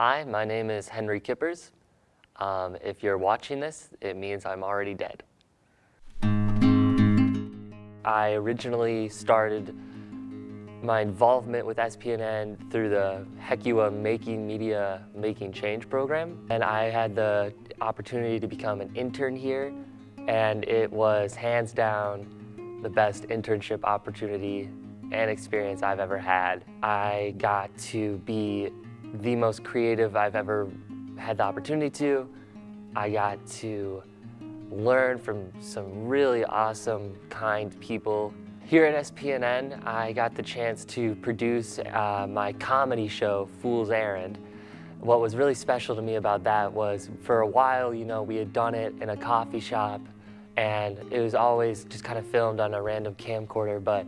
Hi, my name is Henry Kippers. Um, if you're watching this, it means I'm already dead. I originally started my involvement with SPNN through the HECUA Making Media Making Change program. And I had the opportunity to become an intern here, and it was hands down the best internship opportunity and experience I've ever had. I got to be the most creative I've ever had the opportunity to. I got to learn from some really awesome, kind people. Here at SPNN, I got the chance to produce uh, my comedy show, Fool's Errand. What was really special to me about that was for a while, you know, we had done it in a coffee shop and it was always just kind of filmed on a random camcorder, but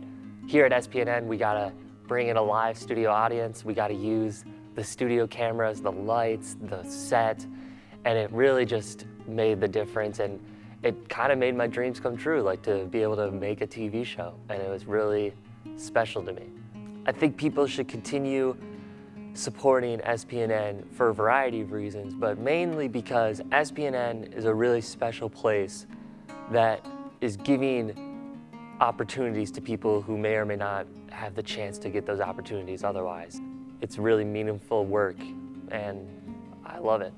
here at SPNN, we got to bring in a live studio audience. We got to use the studio cameras, the lights, the set, and it really just made the difference. And it kind of made my dreams come true, like to be able to make a TV show. And it was really special to me. I think people should continue supporting SPNN for a variety of reasons, but mainly because SPNN is a really special place that is giving opportunities to people who may or may not have the chance to get those opportunities otherwise. It's really meaningful work and I love it.